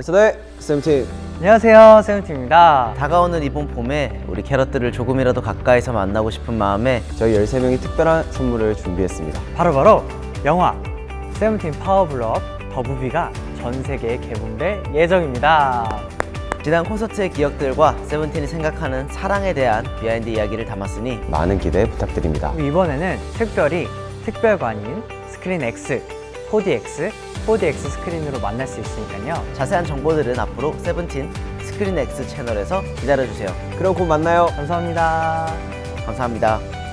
Say the name 세븐틴. 안녕하세요 세븐틴입니다. 다가오는 이번 봄에 우리 캐럿들을 조금이라도 가까이서 만나고 싶은 마음에 저희 13명이 특별한 선물을 준비했습니다. 바로바로 영화 세븐틴 파워블럭 더부비가 전 세계에 개봉될 예정입니다. 지난 콘서트의 기억들과 세븐틴이 생각하는 사랑에 대한 비하인드 이야기를 담았으니 많은 기대 부탁드립니다. 이번에는 특별히 특별관인 스크린 X, 4DX, 4DX 스크린으로 만날 수 있으니까요. 자세한 정보들은 앞으로 세븐틴 스크린 X 채널에서 기다려주세요. 그럼 곧 만나요. 감사합니다. 감사합니다